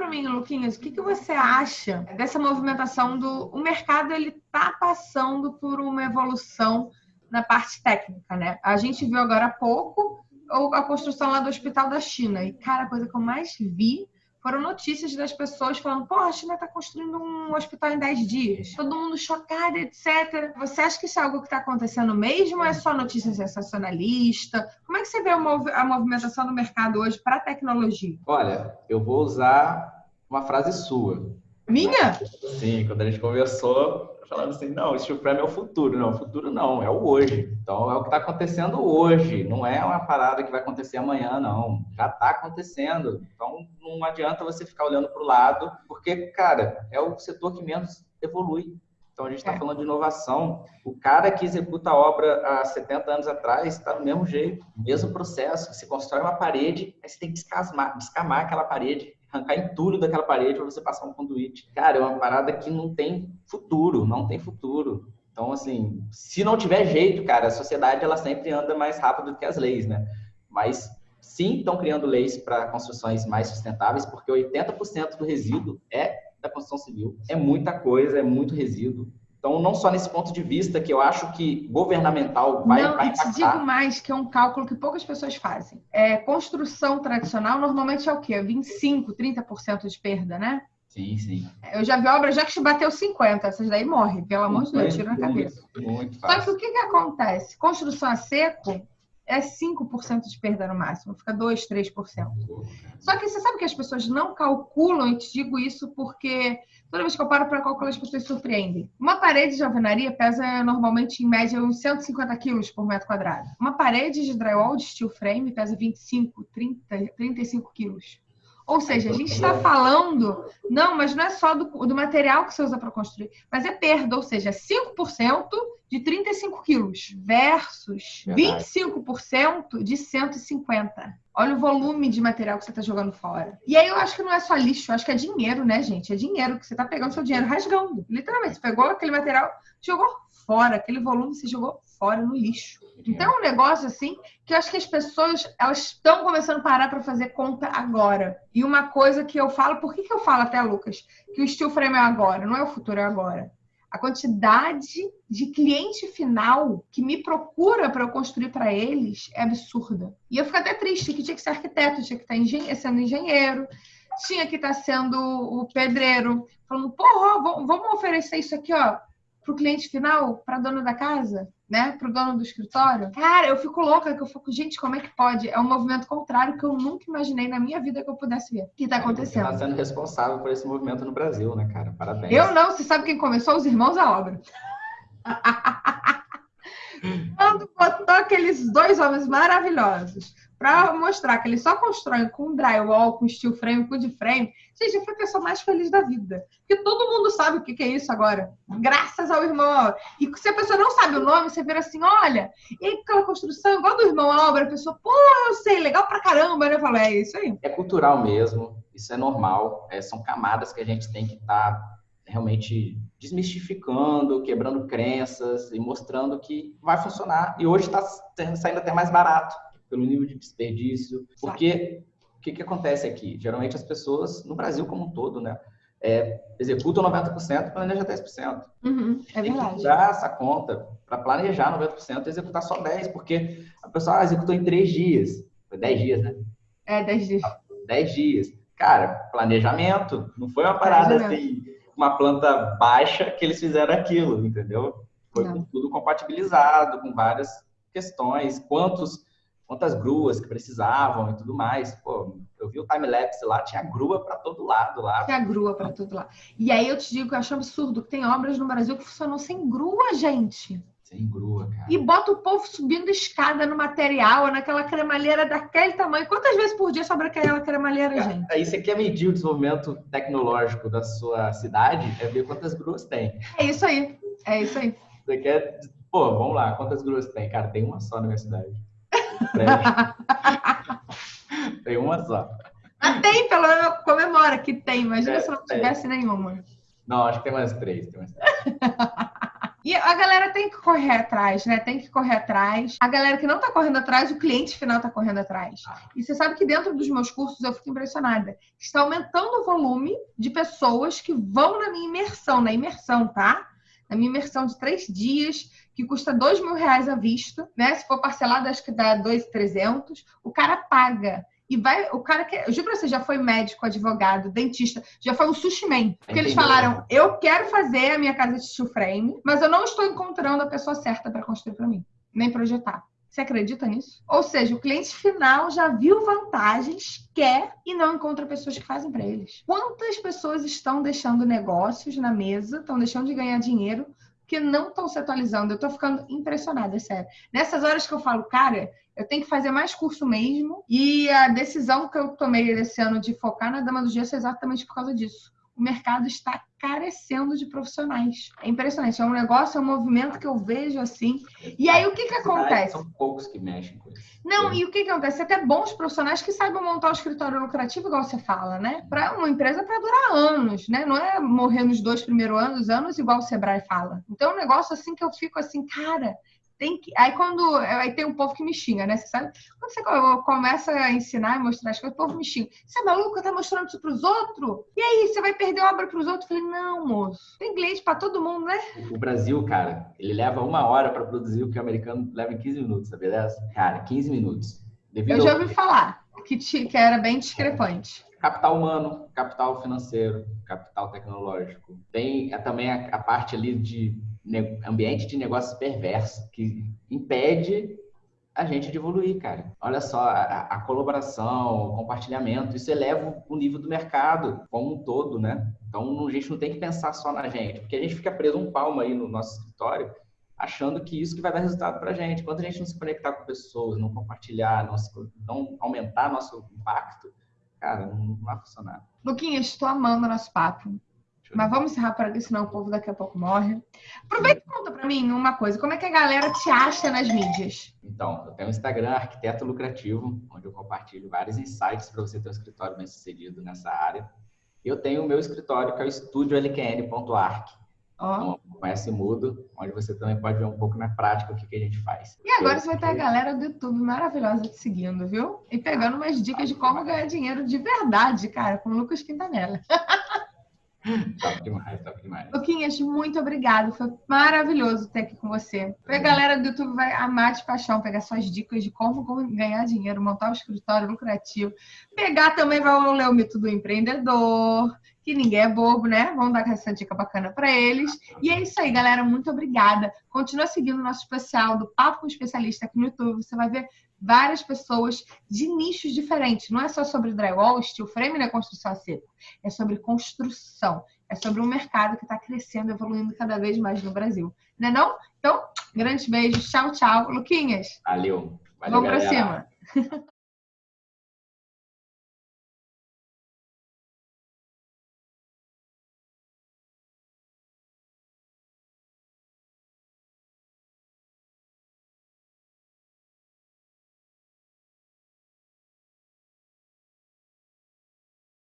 para mim, Luquinhas, o que, que você acha dessa movimentação do o mercado ele tá passando por uma evolução na parte técnica, né? A gente viu agora há pouco a construção lá do Hospital da China e cara, a coisa que eu mais vi foram notícias das pessoas falando: pô, a China está construindo um hospital em 10 dias. Todo mundo chocado, etc. Você acha que isso é algo que está acontecendo mesmo ou é só notícia sensacionalista? Como é que você vê a movimentação do mercado hoje para a tecnologia? Olha, eu vou usar uma frase sua. Minha? Sim, quando a gente conversou, falando assim, não, steel frame é o futuro. Não, o futuro não, é o hoje. Então, é o que está acontecendo hoje. Não é uma parada que vai acontecer amanhã, não. Já está acontecendo. Então, não adianta você ficar olhando para o lado, porque, cara, é o setor que menos evolui. Então, a gente está é. falando de inovação. O cara que executa a obra há 70 anos atrás está do mesmo jeito, mesmo processo. Você constrói uma parede, aí você tem que descamar, descamar aquela parede arrancar entulho daquela parede para você passar um conduíte. Cara, é uma parada que não tem futuro, não tem futuro. Então, assim, se não tiver jeito, cara, a sociedade ela sempre anda mais rápido do que as leis, né? Mas sim, estão criando leis para construções mais sustentáveis, porque 80% do resíduo é da construção civil. É muita coisa, é muito resíduo. Então, não só nesse ponto de vista que eu acho que governamental vai, não, vai impactar. Não, te digo mais que é um cálculo que poucas pessoas fazem. É, construção tradicional normalmente é o quê? 25, 30% de perda, né? Sim, sim. Eu já vi obras já que bateu 50, essas daí morrem, pelo amor de Deus, tira na cabeça. Muito, muito Só que o que, que acontece? Construção a seco é 5% de perda no máximo, fica 2, 3%. Só que você sabe que as pessoas não calculam, e te digo isso porque toda vez que eu paro para calcular, as pessoas surpreendem. Uma parede de alvenaria pesa normalmente, em média, uns 150 quilos por metro quadrado. Uma parede de drywall de steel frame pesa 25, 30, 35 quilos. Ou seja, a gente está falando, não, mas não é só do, do material que você usa para construir, mas é perda, ou seja, 5% de 35 quilos versus 25% de 150. Olha o volume de material que você está jogando fora. E aí eu acho que não é só lixo, eu acho que é dinheiro, né, gente? É dinheiro que você está pegando seu dinheiro rasgando. Literalmente, você pegou aquele material, jogou fora, aquele volume você jogou fora no lixo. Então é um negócio assim que eu acho que as pessoas elas estão começando a parar para fazer conta agora. E uma coisa que eu falo, por que, que eu falo até, Lucas, que o steel frame é agora, não é o futuro, é agora a quantidade de cliente final que me procura para eu construir para eles é absurda. E eu fico até triste que tinha que ser arquiteto, tinha que estar tá engen sendo engenheiro, tinha que estar tá sendo o pedreiro, falando, porra, vamos oferecer isso aqui, ó, para o cliente final, para a dona da casa, né? Para o dono do escritório. Cara, eu fico louca, que eu fico, gente, como é que pode? É um movimento contrário que eu nunca imaginei na minha vida que eu pudesse ver. O que está acontecendo? Você está sendo responsável por esse movimento no Brasil, né, cara? Parabéns. Eu não, você sabe quem começou? Os irmãos à obra. Quando botou aqueles dois homens maravilhosos para mostrar que eles só constroem com drywall, com steel frame, com de frame. Gente, eu fui a pessoa mais feliz da vida. Porque todo mundo sabe o que é isso agora. Graças ao irmão. E se a pessoa não sabe o nome, você vira assim: olha, e aquela construção igual do irmão obra, a pessoa, pô, eu sei, legal pra caramba, né? Eu falo, é isso aí. É cultural mesmo, isso é normal. É, são camadas que a gente tem que estar tá realmente desmistificando, quebrando crenças e mostrando que vai funcionar. E hoje está saindo até mais barato pelo nível de desperdício. Porque o que, que acontece aqui? Geralmente as pessoas, no Brasil como um todo, né? É, executam 90% e planejam 10%. Uhum, é Tem que dar essa conta para planejar 90% e executar só 10%, porque a pessoa ah, executou em 3 dias. Foi 10 dias, né? É, 10 dias. 10 dias. Cara, planejamento. Não foi uma parada assim, uma planta baixa que eles fizeram aquilo, entendeu? Foi tudo compatibilizado, com várias questões, quantos quantas gruas que precisavam e tudo mais. Pô, eu vi o time-lapse lá, tinha grua para todo lado lá. Tinha grua para todo lado. E aí eu te digo que eu acho absurdo que tem obras no Brasil que funcionam sem grua, gente. Sem grua, cara. E bota o povo subindo escada no material, naquela cremalheira daquele tamanho. Quantas vezes por dia sobra aquela cremalheira, cara, gente? Aí você quer medir o desenvolvimento tecnológico da sua cidade, é ver quantas gruas tem. É isso aí. É isso aí. Você quer. Pô, vamos lá, quantas gruas tem? Cara, tem uma só na minha cidade. tem uma só. Mas tem, pelo menos comemora que tem. Imagina é, se não tivesse nenhuma. Não, acho que tem mais três. Tem mais três. E a galera tem que correr atrás, né? Tem que correr atrás. A galera que não tá correndo atrás, o cliente final tá correndo atrás. E você sabe que dentro dos meus cursos eu fico impressionada. Está aumentando o volume de pessoas que vão na minha imersão, na imersão, tá? Na minha imersão de três dias, que custa dois mil reais à vista, né? Se for parcelado, acho que dá dois trezentos. O cara paga. E vai, o cara que. Eu juro pra você, já foi médico, advogado, dentista, já foi um sushi man. Porque eles falaram: eu quero fazer a minha casa de steel frame, mas eu não estou encontrando a pessoa certa para construir para mim, nem projetar. Você acredita nisso? Ou seja, o cliente final já viu vantagens, quer e não encontra pessoas que fazem para eles. Quantas pessoas estão deixando negócios na mesa, estão deixando de ganhar dinheiro que não estão se atualizando. Eu estou ficando impressionada, é sério. Nessas horas que eu falo, cara, eu tenho que fazer mais curso mesmo. E a decisão que eu tomei esse ano de focar na Dama do Gesso é exatamente por causa disso o mercado está carecendo de profissionais. É impressionante, é um negócio, é um movimento que eu vejo assim. E aí o que que acontece? São poucos que mexem com isso. Não, e o que que acontece? Até bons profissionais que saibam montar um escritório lucrativo, igual você fala, né? Para uma empresa para durar anos, né? Não é morrer nos dois primeiros anos, anos igual o Sebrae fala. Então é um negócio assim que eu fico assim, cara, tem que. Aí quando. Aí tem um povo que me xinga, né? Você sabe? Quando você começa a ensinar e mostrar as coisas, o povo me xinga. Você é maluco? Tá mostrando isso pros outros? E aí, você vai perder obra pros outros? Eu falei, não, moço. Tem cliente pra todo mundo, né? O Brasil, cara, ele leva uma hora para produzir o que o americano leva em 15 minutos, sabe dessa? Cara, 15 minutos. Devido Eu já ouvi ao... falar que, te, que era bem discrepante capital humano, capital financeiro, capital tecnológico. Tem é, também a, a, parte ali de ambiente de negócios perverso que impede a gente de evoluir, cara. Olha só, a, a, colaboração, o compartilhamento, isso eleva o nível do mercado como um todo, né? Então, a gente não tem que pensar só na gente, porque a gente fica preso um palmo aí no nosso escritório, achando que isso que vai dar resultado para a gente. Quando a gente não se conectar com pessoas, não compartilhar, não, se, não aumentar nosso impacto, cara, não, vai funcionar. Luquinhas, estou amando nosso papo. Mas vamos encerrar por aqui, senão o povo daqui a pouco morre. Aproveita e conta para mim uma coisa. Como é que a galera te acha nas mídias? Então, eu tenho um Instagram, Arquiteto Lucrativo, onde eu compartilho vários insights para você ter um escritório bem sucedido nessa área. E eu tenho o meu escritório, que é o estúdiolkn.arc. Oh. Então, conhece Mudo, onde você também pode ver um pouco na prática o que, que a gente faz. E agora você vai ter a galera do YouTube maravilhosa te seguindo, viu? E pegando umas dicas de como ganhar dinheiro de verdade, cara, com o Lucas Quintanela. top demais, top demais. Luquinhas, muito obrigado. Foi maravilhoso ter aqui com você. A galera do YouTube vai amar de paixão pegar suas dicas de como ganhar dinheiro, montar um escritório lucrativo. Pegar também, vai ler o mito do empreendedor, que ninguém é bobo, né? Vamos dar essa dica bacana para eles. E é isso aí, galera. Muito obrigada. Continua seguindo o nosso especial do Papo com Especialista aqui no YouTube. Você vai ver várias pessoas de nichos diferentes. Não é só sobre drywall, steel frame na construção a seco. É sobre construção. É sobre um mercado que está crescendo, evoluindo cada vez mais no Brasil. Não é não? Então, grandes beijos. Tchau, tchau. Luquinhas. Valeu. Valeu Vamos para cima.